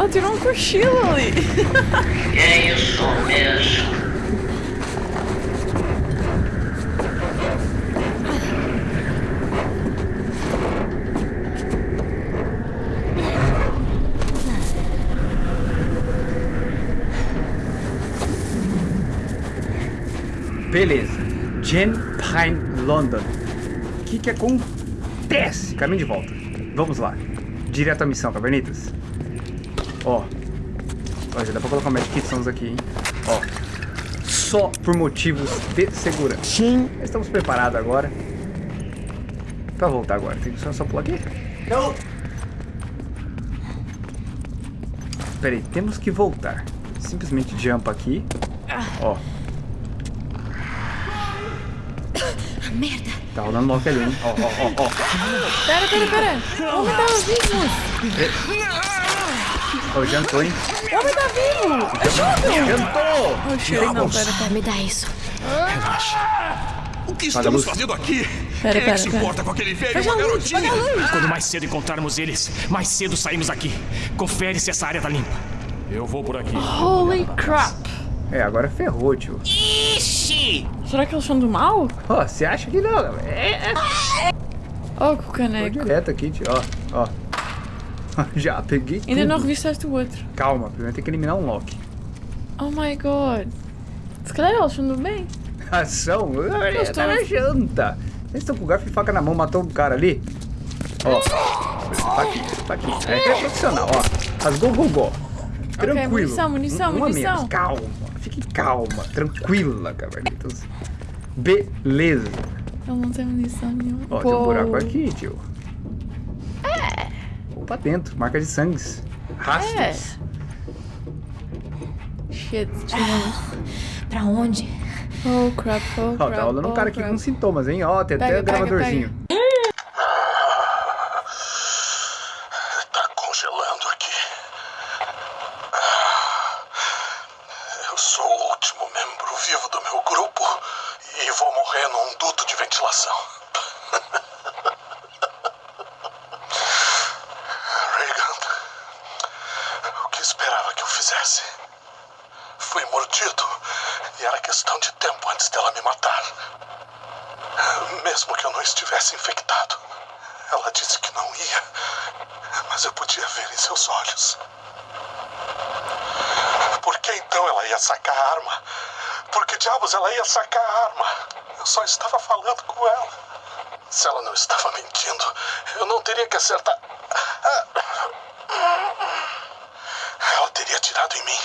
Ela tirou um cochilo ali. É isso mesmo. Beleza. Jen Pine London. O que que acontece? Caminho de volta. Vamos lá. Direto à missão, cavernitas. Ó. Ó, já dá pra colocar um medkitsons aqui, hein? Ó. Só por motivos de segurança. Sim. Estamos preparados agora. Pra voltar agora. Tem que só, só pular aqui? Não. Pera aí, temos que voltar. Simplesmente jump aqui. Ó. Merda. Tá rolando logo ali, hein? Ó, ó, ó, ó. Pera, pera, pera. O homem tá vivo. Ó, jantou, hein? O homem tá vivo. Jantou! Oh, shit. Não, pera, pera. Me dá isso. O que estamos luz. fazendo aqui? Pera, Quem é pera, que se pera. importa com aquele velho e uma garotinha? Quando mais cedo encontrarmos eles, mais cedo saímos daqui. Confere se essa área tá limpa. Eu vou por aqui. Holy crap. É, agora ferrou, tio. Ixi! Será que eles são do mal? Ó, você acha que não? É, é. Oh, que Tô caneco. direto aqui, tio. Ó, ó. Já peguei Ainda tudo. não revistaste o outro. Calma, primeiro tem que eliminar um Loki. Oh my god. Se calhar eles são do bem. Ação? Eu Tá na janta. Eles estão com garfo e faca na mão, matou um cara ali. Ó. Tá aqui, tá aqui. É, é profissional, ó. Rasgou o gogó. Tranquilo. munição, munição, Um- munição. Calma. Fique calma. Tranquila, cavernitas. Beleza. Ele não tem munição nenhuma. Ó, tem um Pô. buraco aqui, tio. É. Opa, dentro. Marca de sangues. Rastros. Shit, tinha. Pra onde? Oh crap, oh Ó, crap. tá rolando um oh, cara aqui com sintomas, hein? Ó, tem até pega, gravadorzinho. Tá congelando aqui. Eu sou o último membro vivo do meu grupo e vou morrer num duto de ventilação. Reagan, o que esperava que eu fizesse? Fui mordido e era questão de tempo antes dela me matar. Mesmo que eu não estivesse infectado. Ela disse que não ia, mas eu podia ver em seus olhos. Por que então ela ia sacar a arma? Por que diabos ela ia sacar a arma? Eu só estava falando com ela. Se ela não estava mentindo, eu não teria que acertar. Ela teria atirado em mim.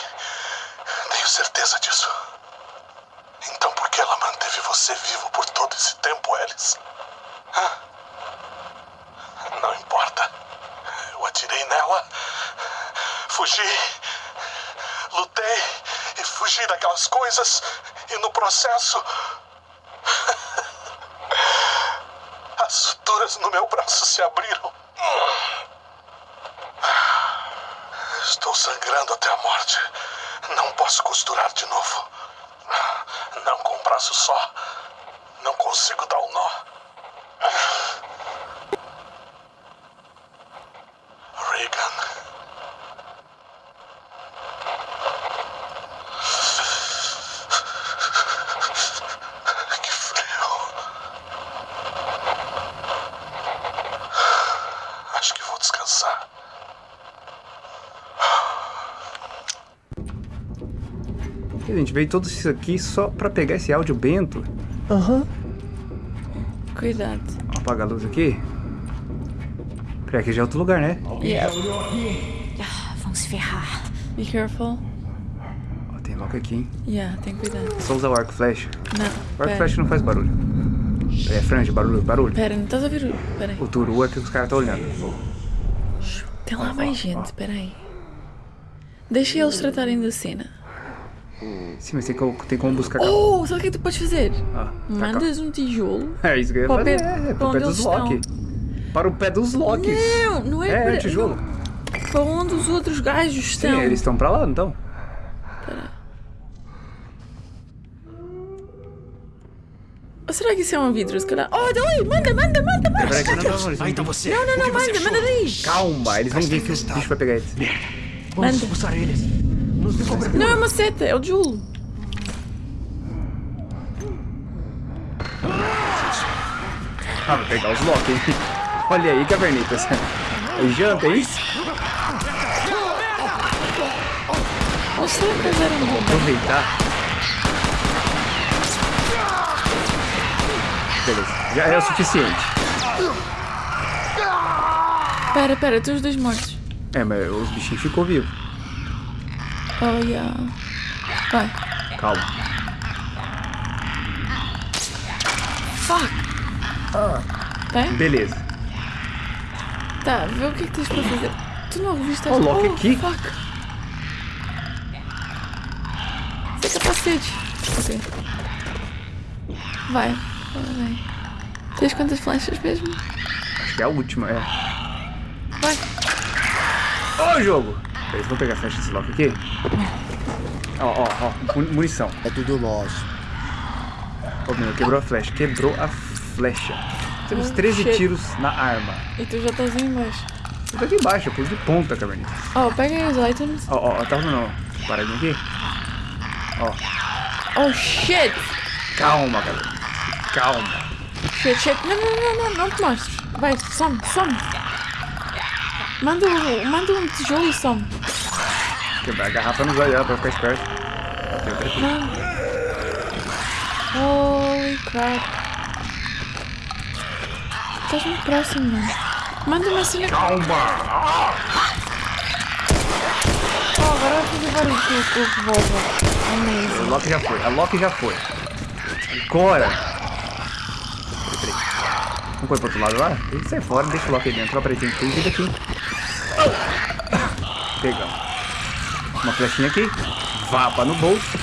Tenho certeza disso. Você vivo por todo esse tempo, Alice? Não importa. Eu atirei nela, fugi, lutei e fugi daquelas coisas, e no processo. As suturas no meu braço se abriram. Estou sangrando até a morte. Não posso costurar de novo. Não com um braço só. Não consigo dar o nó. Reagan. Que frio. Acho que vou descansar. A gente veio tudo isso aqui só pra pegar esse áudio bento. Aham. Cuidado. Ó, Apaga a luz aqui. Peraí, aqui já é outro lugar, né? Yeah. Ah, vão se ferrar. Be careful. Ó, tem logo aqui, hein? Yeah, tem cuidado. Só usar o arco flash. Não. O arco flash não faz barulho. É franja, barulho, barulho. Pera, não estás a ver o. Pera aí. O turu é que os caras estão olhando. Tem lá mais gente, pera aí. Deixa eles tratarem da cena. Sim, mas tem como, tem como buscar. Oh, sabe o que é tu podes fazer? Ah, Mandas um tijolo. É isso que eu ia Para o fazer. pé- É, para dos Loki. Para o pé dos Loki. Não, não é, É, para. é tijolo. não. Para onde os outros gajos Sim, estão. eles estão pra lá, não estão? Ou será que isso é um vidro? Se calhar. Oh, dali! Manda, manda, manda, manda! Peraí, não, não, eles Ah, vão então você. Não, não, não, manda, manda daí! Calma, eles vão vir que o bicho vai pegar eles. Vamos Manda. expulsar eles. Não é uma seta, é o Julo. Ah, vou pegar os Loki? Olha aí, cavernitas. É janta, é isso? Ou será que eles eram bons? Aproveitar. Beleza, já é o suficiente. Pera, pera, tem os dois mortos. É, mas os bichinhos ficou vivo. Oh, yeah. Vai. Calma. Fuck. Tem? Beleza. Tá, vê o que é que tens para fazer. Tu não reviste Ó, o Loki aqui. Fuck. É capacete. Ok. Vai. Vai. Tens quantas flechas mesmo? Acho que é a última, é. Vai. Ô, jogo! Beleza, vou pegar a flecha desse Loki aqui. Ó, ó, ó. mu- Munição. É tudo nosso. Ô, meu, quebrou a flecha. Quebrou a flecha. Temos Oh, 13 shit. tiros na arma. E tu já aí embaixo. Eu tô aqui embaixo, eu pus de ponta, cavernita. Oh, pega aí os items. Ó, ó, ó, tá não. Paradinho aqui. Ó, Oh, shit. calma, galera. Calma. Shit, shit. Não, não, não, não, não te mostres. Vai, some, some. Manda, um- manda um tijolo some. Quebrar a garrafa nos olhos pra ficar esperto. Holy crap. Estás muito próximo, mano. Manda uma cena. Calma! Oh, agora vai fazer barulho com o- revólver. A Amazing. Loki já foi, a Loki já foi. Agora! Peraí, peraí. Vamos correr pro outro lado lá? Ele sai fora, deixa o Loki dentro. Ó, peraí, tem tem vida aqui. Pegamos. Uma flechinha aqui. Vapa no bolso.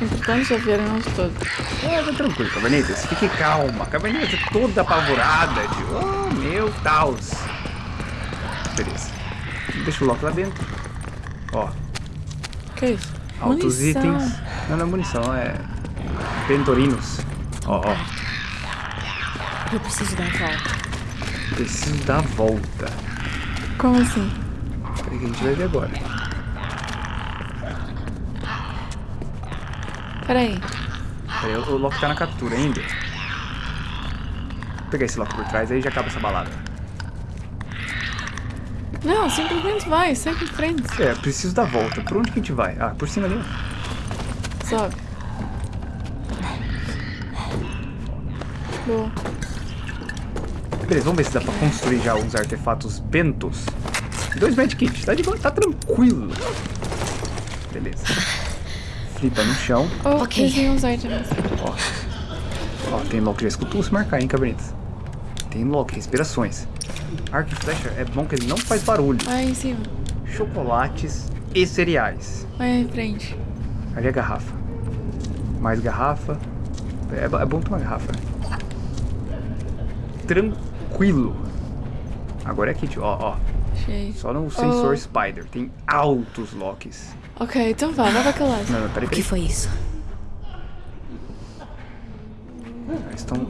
Importante já viram eles todos. É, tá tranquilo, Cavernitas. Fique calma. Cavernitas é toda apavorada de... Oh, meu Deus. Beleza. Deixa o Loki lá dentro. Ó, Que é isso? altos Munição. itens. Não, não é munição, é... Pentorinos. Ó, ó. Eu preciso dar a volta. Preciso dar a volta. Como assim? Peraí que a gente vai ver agora. Peraí. Peraí, o, o Loki tá na captura ainda. Vou pegar esse Loki por trás, aí já acaba essa balada. Não, simplesmente vai, segue em frente. É, preciso dar volta. Por onde que a gente vai? Ah, por cima ali. ó. Sobe. Boa. Beleza, vamos ver se dá pra construir já uns artefatos bentos. Dois medkits, tá de boa, tá tranquilo. Beleza. Flipa no chão. Oh, Ok. okay. uns items. Ó. Ó, tem Loki, já escutou se marcar, hein, cabritas? Tem Loki, respirações. Arco e flecha é bom que ele não faz barulho. Vai em cima. Chocolates e cereais. Vai em frente. Ali é garrafa. Mais garrafa. É, é bom tomar garrafa. né? Tranquilo. Agora é aqui, tio. Ó, ó. Cheio. Só no sensor Oh. Spider. Tem altos locks. Ok, então vá, vai pra aquela lado. Não, não, peraí, O que foi isso? Eles estão...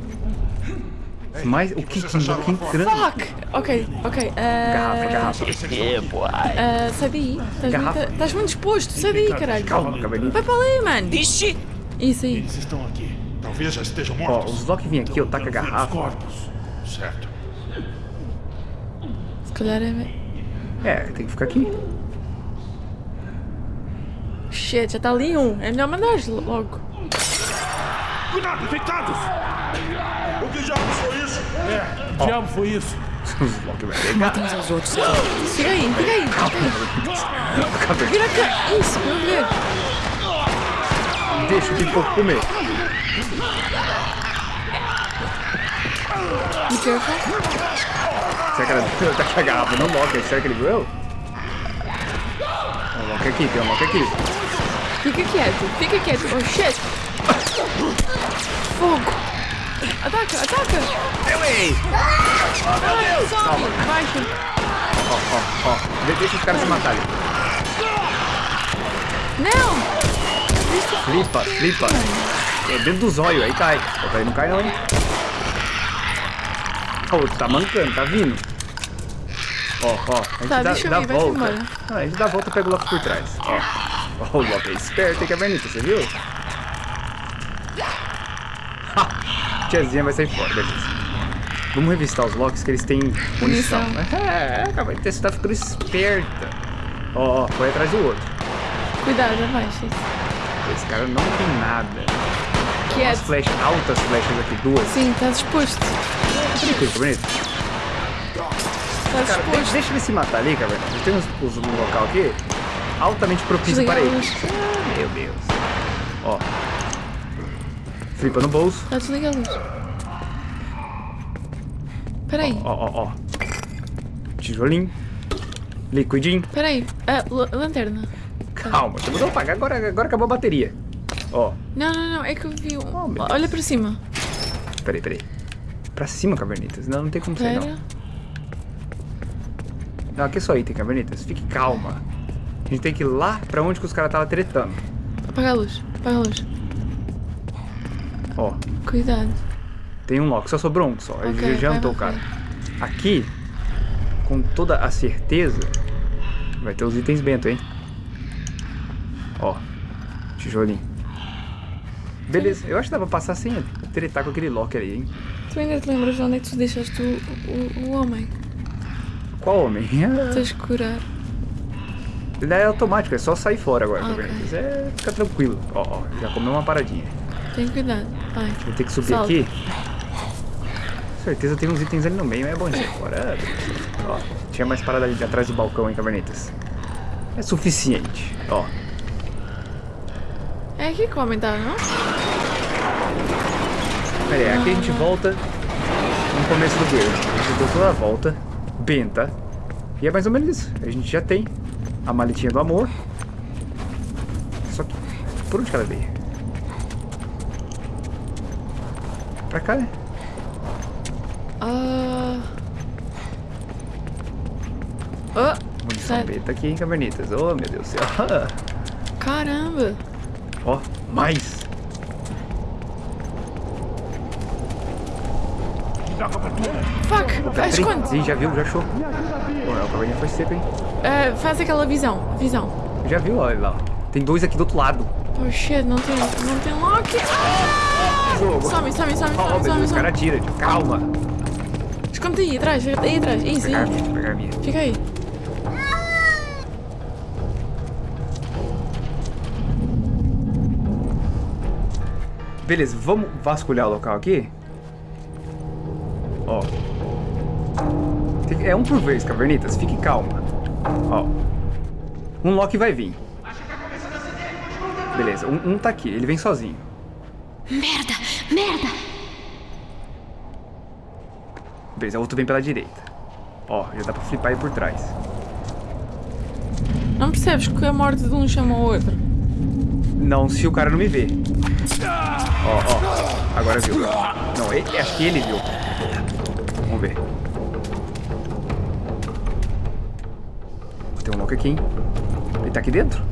Mais... O que que que entrando? Fuck! Ok, ok. Uh, Garrafa, garrafa. Uh, sai daí. Estás Garrafa. muito, estás muito exposto. Sai daí, caralho. Calma, cabelinho. Vai para ali, mano. Ixi! Isso aí. Eles estão aqui. Talvez já estejam Ó, mortos. os Loki vêm aqui, eu taco a os garrafa. corpos. Certo. Calhar é... É, tem que ficar aqui. Shit, já está ali um. É melhor mandar logo. Cuidado, infectados! O que diabos foi isso? É, diabo foi isso. Os Loki vai pegar. Matem uns aos outros. Fica aí, fica aí. Vira cá. Isso, vamos ver. Deixa o pipoco comer. Be careful. Será que ela taca a garrafa no Loki? Será que ele viu? Tem um Loki aqui, tem um Loki aqui. Fica quieto, fica quieto. Oh, shit. Fogo. Ataca, ataca. Ei! Vai, sobe. Baixa. Ó, ó, ó. De- Deixa os caras se matarem. Não. Flipa, flipa. É dentro do zóio, aí cai. Aí não cai não, hein? Ó, O outro tá mancando, tá vindo. Ó, ó. A gente Tá, dá, dá volta. Não, a gente dá a volta e pega o Loki por trás. Ó. Ó, o Loki é esperto, hein, Cavernita, você viu? Ha! Tiazinha vai sair fora, beleza. Vamos revistar os Locks que eles têm munição. Munição. É, Cavernita, você tá ficando esperta. Ó, ó, foi atrás do outro. Cuidado, abaixa. Esse cara não tem nada. As Quieto. flechas, altas flechas aqui, duas. Sim, tá disposto. Cavernita. Tá Cara, de- disposto. deixa ele se matar ali, cara. Tem uns, uns, um local aqui altamente propício para ele. Ah, meu Deus. Ó. Flipa no bolso. Tá desliga a luz. Peraí, Ó, ó, ó. Tijolinho. Liquidinho. peraí. Ah, la- lanterna. Calma, você mudou apagar. Agora, agora acabou a bateria. Ó. Não, não, não. É que eu vi um. Oh, Olha pra cima. Peraí, peraí. Pra cima, Cavernitas. Não, não tem como sair, não. Não, aqui é só item, Cavernitas. Fique calma. A gente tem que ir lá pra onde que os caras estavam tretando. Apaga a luz. Apaga a luz. Ó. Cuidado. Tem um lock, só sobrou um só. Ele Ok, já jantou, cara. Aqui, com toda a certeza, vai ter os itens bento, hein? Ó, tijolinho. Beleza, eu acho que dá pra passar sem tretar com aquele lock ali, hein? Tu ainda te lembras de onde é que tu deixaste o, o, o homem? Qual homem? Tens que curar. Ele é automático, é só sair fora agora, tá Ok. vendo? É, fica tranquilo. Ó, ó, já comeu uma paradinha. Tem cuidado. Vai. Vou ter que subir Salta. aqui. Com certeza tem uns itens ali no meio, mas é bom isso agora. Ó, tinha mais parada ali atrás do balcão, hein, cavernetas. É suficiente, ó. É aqui que o homem tá, não? Pera aí, aqui a gente volta no começo do build. A gente deu toda a volta, benta. E é mais ou menos isso. A gente já tem a maletinha do amor. Só que, por onde que ela veio? Pra cá, né? Ah. Oh, Munição Sério? beta aqui, hein, cavernitas. Oh, meu Deus do céu. caramba. Ó, mais. Fuck. Peraí. esconde. Ih, já viu, já achou. Pô, a caverninha foi seca, hein? Ah, faz aquela visão. Visão. Já viu, olha lá. Tem dois aqui do outro lado. Oh shit, não tem, não tem lock. Ah! Some, some, some, some, meu some, Deus, o cara some. atira. tio. Calma. Esconde aí atrás, aí atrás. Isso, Pegar aí. minha, pegar minha. Fica aí. Beleza, vamos vasculhar o local aqui? Ó. Tem que- É um por vez, cavernitas. Fique calma. Ó. Um Loki vai vir. Beleza, um, um tá aqui. Ele vem sozinho. Merda! Merda! Beleza, o outro vem pela direita. Ó, já dá pra flipar ele por trás. Não percebes que a morte de um chama o outro? Não, se o cara não me vê. Ó, ó. Agora viu. Não, ele- acho que ele viu. Vamos ver. Loki aqui, hein? Ele tá aqui dentro?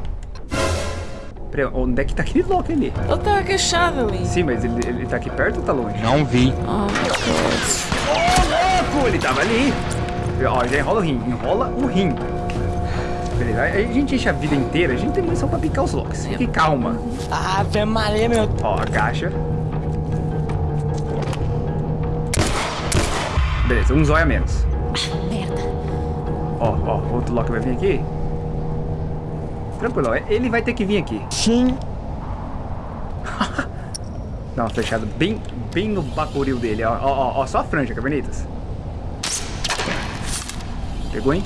Peraí, onde é que tá aquele Loki ali? Ele tá agachado ali. Sim, mas ele, ele tá aqui perto ou tá longe? Não vi. Oh, Louco, ele tava ali. Ó, já enrola o rim. Enrola o rim. Beleza, aí a gente enche a vida inteira, a gente tem munição pra picar os Locks. Fique calma. Ave Maria, meu. Ó, agacha. Beleza, um zóio a menos. Merda! Ó, ó, outro Loki vai vir aqui. Tranquilo, ó, ele vai ter que vir aqui. Sim. Dá uma flechada bem, bem no bacoril dele, ó. Ó, ó, ó, só a franja, cavernitas. Pegou, hein?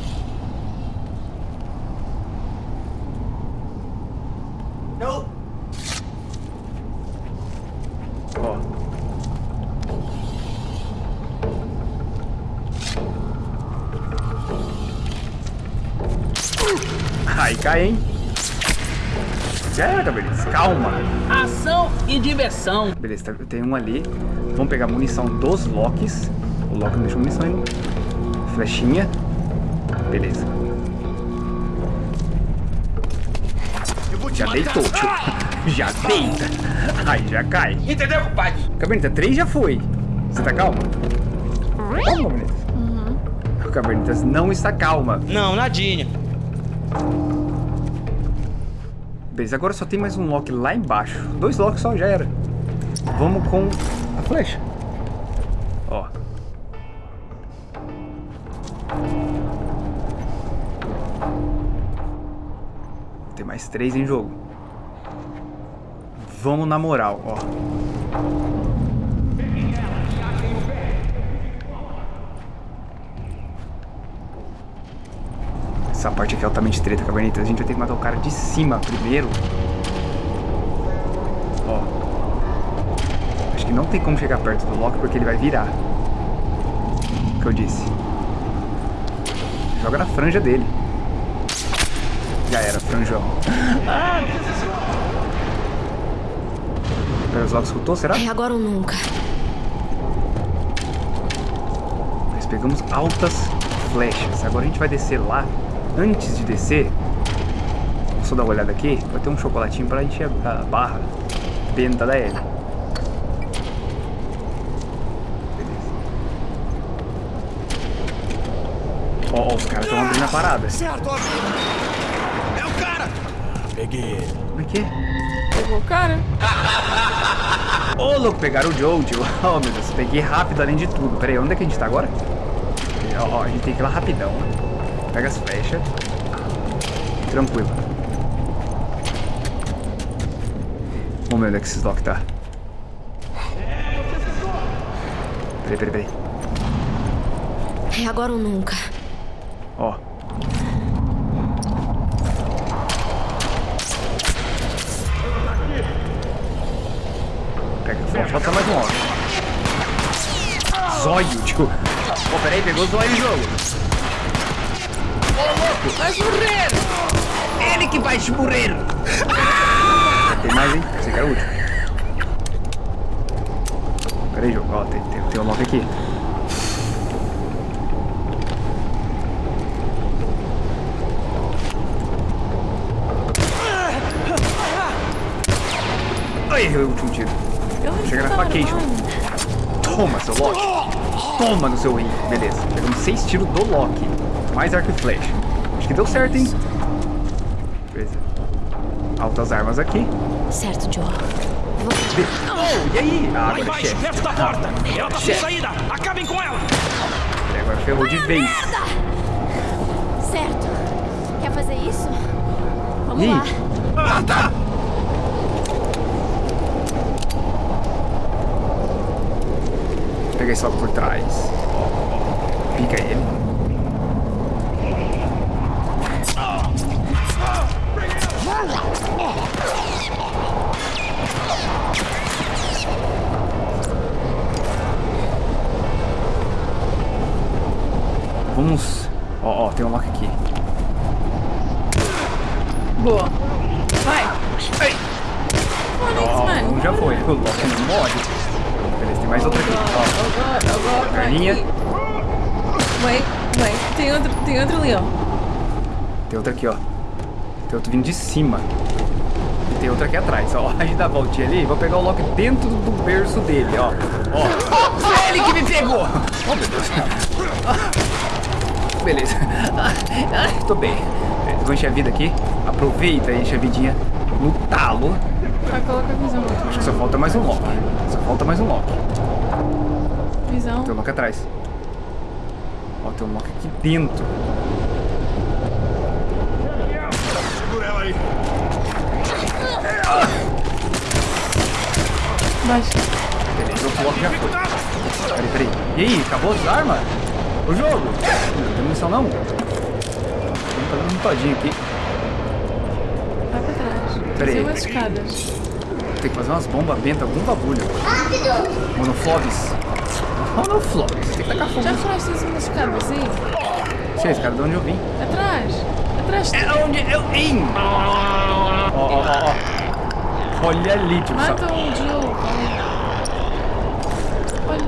Diversão. Beleza, tá- tem um ali. Vamos pegar a munição dos Locks. O Loki não deixou munição ainda. Flechinha. Beleza. Já deitou, tio. Já deita. Aí já cai. Entendeu, compadre? Cabernet, três já foi. Você tá calma? Calma, Cabernet. Cavernitas não está calma. Não, nadinha. Agora só tem mais um lock lá embaixo. Dois locks só já era. Vamos com a flecha. Ó. Tem mais três em jogo. Vamos na moral, ó. Essa parte aqui é altamente treta, cavernitas. A gente vai ter que matar o cara de cima primeiro. Ó. Acho que não tem como chegar perto do Loki porque ele vai virar. O que eu disse. Joga na franja dele. Já era, franjão. Os Locks escutou, será? É agora ou nunca. Nós pegamos altas flechas. Agora a gente vai descer lá. Antes de descer, vou só dar uma olhada aqui. Vai ter um chocolatinho pra encher a barra benta da. Beleza. Ó, ó, os caras estão abrindo a parada. Certo, É o cara! Peguei ele. Como é que é? Pegou o cara. Ô, louco, pegaram o Jojo. Oh, meu Deus, peguei rápido além de tudo. Pera aí, onde é que a gente tá agora? Ó, ó, a gente tem que ir lá rapidão. Pega as flechas. Tranquilo. Vamos ver onde é que esses Loki tá. Peraí, peraí, peraí. É agora ou nunca. Ó. Pega, só falta mais um ó. Zóio, tipo. Pô, peraí, pegou zóio em jogo. Vai morrer! Ele que vai te morrer! Tem mais, hein? Esse aqui é o último. Pera aí, jogo. Ó, tem, tem, tem um lock aqui. Ai, errei o último tiro. Eu não Chega na armando. Toma, seu Loki. Toma no seu rim. Beleza. Pegamos seis tiros do Loki. Mais arco e flecha. Acho que deu certo, hein? Beleza. Altas armas aqui. Certo, Joe. Be- Oh, e aí? Ah, Lá agora é embaixo, chefe. perto da porta! Ela tá sem saída! Acabem com ela! Ele Agora ferrou de vez. Certo. Quer fazer isso? Vamos Ih. lá. Ah, tá. Peguei só por trás. Pica ele. Vamos. Ó, ó, tem um lock aqui. Boa. Vai. Ai. Ó, mano. um já foi. O lock não morre. Beleza, tem mais outra aqui. Ó, vai. perninha. Wait, wait. Tem outro, tem outro ali, ó. Tem outra aqui, ó. Tem outro vindo de cima. E tem outra aqui atrás, ó. A gente dá a voltinha ali. Vou pegar o Loki dentro do berço dele, ó. Ó. Foi ele que me pegou! Oh, meu Deus. Beleza. Tô bem. Beleza, Vou encher a vida aqui. Aproveita e enche a vidinha no talo. Vai, coloca a visão. Acho que só falta mais um Loki. Só falta mais um Loki. Visão. Tem um Loki atrás. Ó, tem um Loki aqui dentro. Segura ela aí. Baixa. Beleza, outro Loki já foi. Peraí, peraí. E aí, acabou as armas? O jogo? Não tem munição não? Vamos fazer um todinho aqui. Vai pra trás. Peraí. Tem umas escadas. Tem que fazer umas bombas benta, algum bagulho. Monoflobs. Monoflobs. Tem que tacar fogo. Já falaste isso umas escadas aí? Sei, esse cara de onde eu vim. Atrás. Atrás. É onde eu vim. Ó, ó, ó. Olha ali, tipo, Mata o Joe. Olha.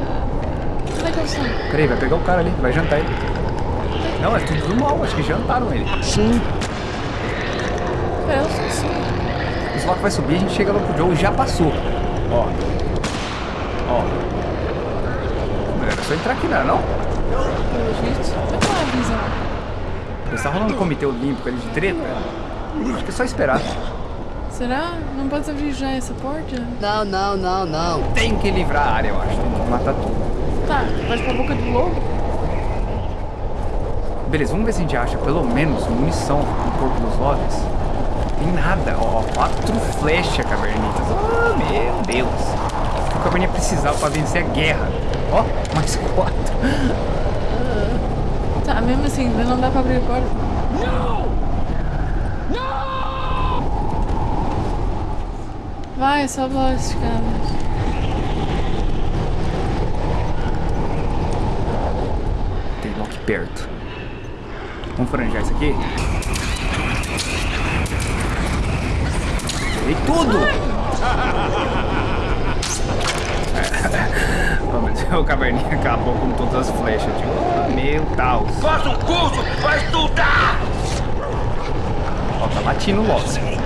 Onde é que eles estão? Peraí, vai pegar o cara ali, vai jantar ele. Não, é tudo do mal, acho que jantaram ele. Sim. Pera, eles estão assim. Os Loki vai subir, a gente chega lá pro Joe e já passou. Ó. Ó. Era só entrar aqui, não era não? Pelo qual é a visão? Está rolando um comitê olímpico ali de treta? Acho que é só esperar. Será? Não pode abrir já essa porta? Não, não, não, não. Tem que livrar a área, eu acho. Tem que matar tudo. Tá, pode pra boca do lobo? Beleza, vamos ver se a gente acha pelo menos munição no corpo dos lobbies. Tem nada. Ó, quatro flechas cavernitas. Oh, meu Deus. O que o caverninha precisava pra vencer a guerra? Ó, mais quatro. Tá, mesmo assim, não dá pra abrir a porta. Vai, só Lost, cara. Tem lock perto. Vamos franjar isso aqui? Peguei tudo! O caverninha acabou com todas as flechas. Tipo, oh, meu Deus. Faz um curso pra estudar! Ó, tá latindo logo.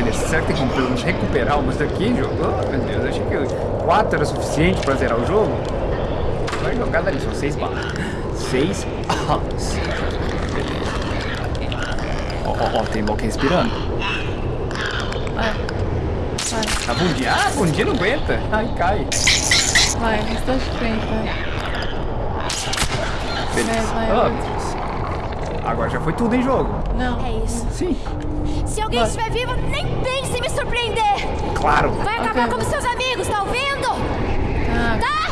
Beleza, será que tem como pelo menos recuperar umas daqui, jogo? Oh, meu Deus, achei que 4 era suficiente pra zerar o jogo. Vai jogar dali, são 6 balas. 6 balas. Beleza. Ó, ó, ó, tem bloco respirando. Vai. Vai, Tá bom dia. Ah, bom dia não aguenta. Ai, cai. vai, restante de frente, vai. Beleza. Vai, vai, Ah, vai. Agora já foi tudo em jogo. Não. É isso. Sim, Se alguém Vai. estiver vivo, nem pense em me surpreender. claro. Vai acabar Ok. como seus amigos, tá ouvindo? Tá. Tá?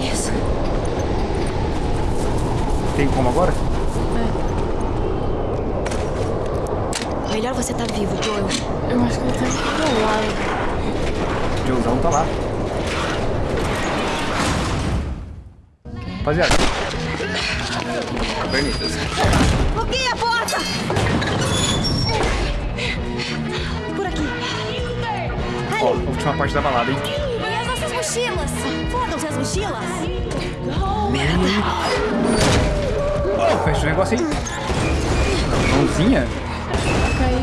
Isso. Tem como agora? Melhor você tá vivo, Joel. Eu acho que ele tá controlado. Joãozão tá lá. Rapaziada. Cavernitas. Bloqueia a porta! Por aqui. Ó, a última parte da balada, hein? E as nossas mochilas? Fodam-se as mochilas. Oh, fecha o negócio aí. Mãozinha? Caí,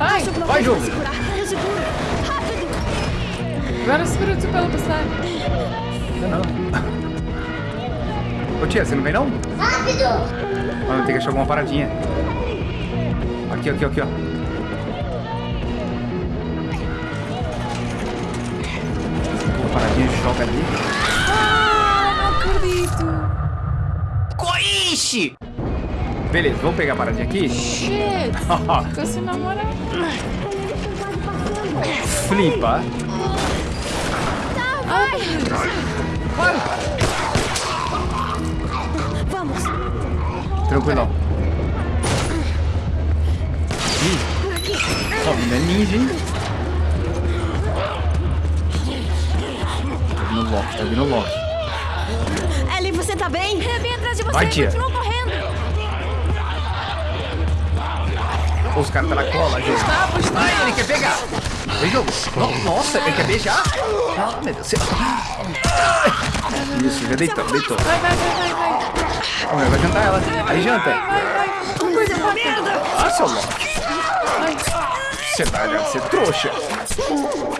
Vai! Vai. Rápido. Agora segura o pelo passar. Não, não. Ô tia, você não vem não? Rápido. Vamos ter que achar alguma paradinha. Aqui, aqui, aqui, ó. Uma paradinha de choque ali. Ah, não acredito. Coiche! Beleza, vamos pegar a paradinha aqui? Shit. Ficou se namorando. Flipa. Tá, vai. Vamos. Tranquilão. Ih, só menina ninja, hein? Tá vindo o Loki, tá vindo o Loki. Ellie, você tá bem? Eu vim atrás de você Vai, e tia. continuo correndo. Os caras tá na cola, gente. Ai, ele quer pegar. Vem, jogo. No- Nossa, ele quer beijar. Ah, meu Deus do céu. Isso, já deitou, deitou. Vai, vai, vai, vai, vai. Vai jantar ela. Aí janta. Vai, vai. Coisa rápida. Ah, seu Loki. vai. Você vai deve ser trouxa.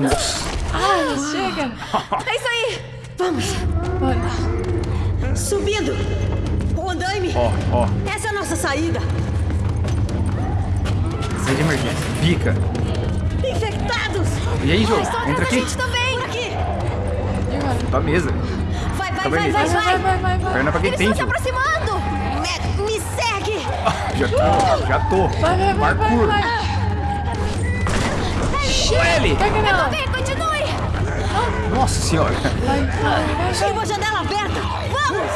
Nossa. Ah, chega. É isso aí. Vamos. Bora. Subindo. O andaime. Ó, ó. Essa é a nossa saída. Sai de emergência. Pica. Infectados. E aí, jogo? Estão atrás Entra da aqui. gente também. Por aqui. Pra mesa. Vai, vai, Tá vai, vai, Vai, vai, vai, vai. vai, vai. Perna pra quem Eles tem, estão se aproximando. Me, me segue. Já tô, já tô. Vai, vai, vai, vai, Parkour. vai. Nela. Vem, continue. Nossa senhora. Vai, vai, vai. Esquiva a janela aberta. Vamos.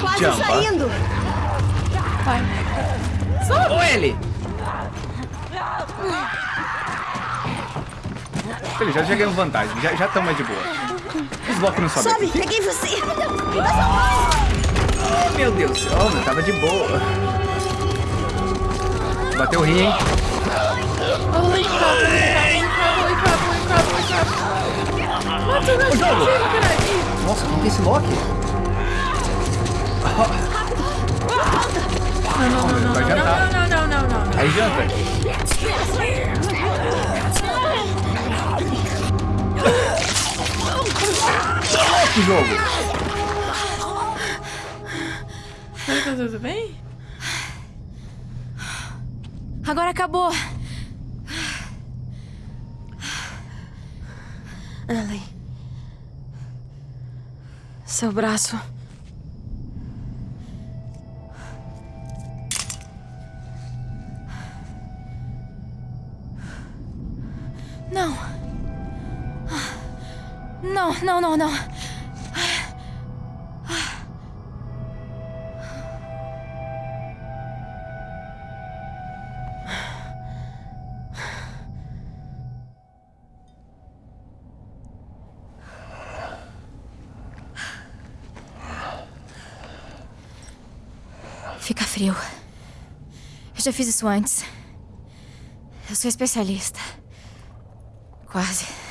Quase Jumpa. saindo. vai. Ô, Ellie. Ele já, já ganhamos vantagem. Já estamos mais de boa. Os blocos não sobem. Sobe, peguei você. Oh, meu Deus. Oh, meu, tava de boa. Bateu o rim, hein? O jogo. Nossa, não tem esse Loki? Não, não, não, não, não, jantar. não, não, não, não, não. Aí janta. Que jogo? Tá tudo bem? Agora acabou. Ellie. Seu braço. Não, não, não. Fica frio. Eu já fiz isso antes. Eu sou especialista. Quase.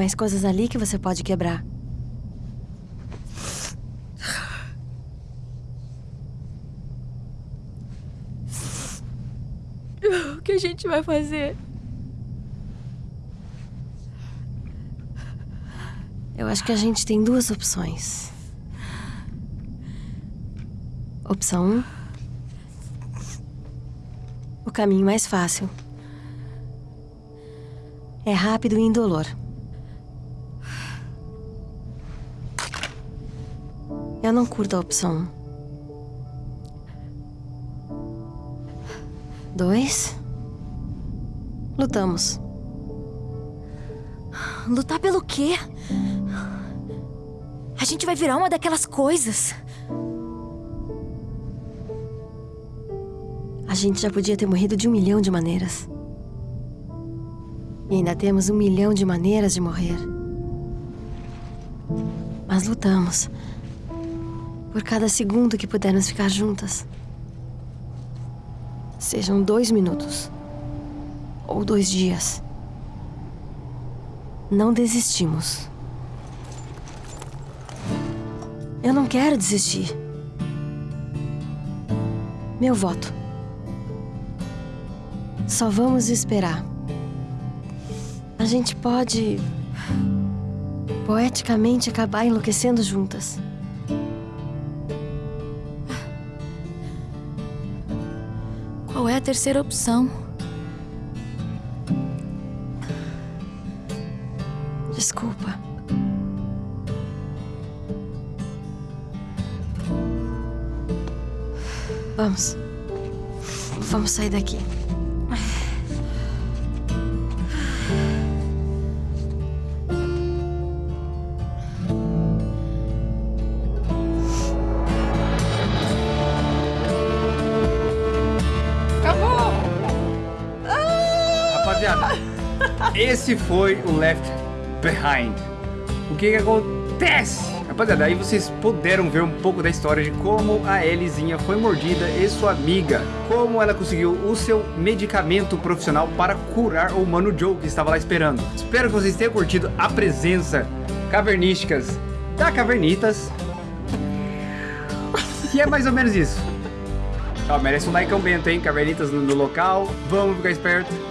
Mais coisas ali que você pode quebrar. O que a gente vai fazer? Eu acho que a gente tem duas opções. Opção 1. Um, o caminho mais fácil. É rápido e indolor. Eu não curto a opção 1. Dois. Lutamos. Lutar pelo quê? A gente vai virar uma daquelas coisas. A gente já podia ter morrido de um milhão de maneiras. E ainda temos um milhão de maneiras de morrer. Mas lutamos. Por cada segundo que pudermos ficar juntas. Sejam dois minutos. Ou dois dias. Não desistimos. Eu não quero desistir. Meu voto. Só vamos esperar. A gente pode. poeticamente acabar enlouquecendo juntas. A terceira opção? Desculpa. Vamos. Vamos sair daqui. Esse foi o Left Behind. O que que acontece? Rapaziada, aí vocês puderam ver um pouco da história de como a Elizinha foi mordida e sua amiga. Como ela conseguiu o seu medicamento profissional para curar o Mano Joe que estava lá esperando. Espero que vocês tenham curtido a presença cavernísticas da Cavernitas. E é mais ou menos isso. Ó, merece um like bento, hein? Cavernitas no, no local. Vamos ficar esperto.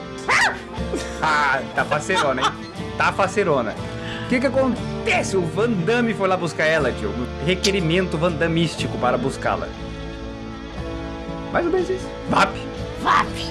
Ah, tá faceirona, hein? Tá faceirona. O que que acontece? O Van Damme foi lá buscar ela, tio. Um requerimento vandamístico para buscá-la. Mais ou menos isso. VAP. VAP!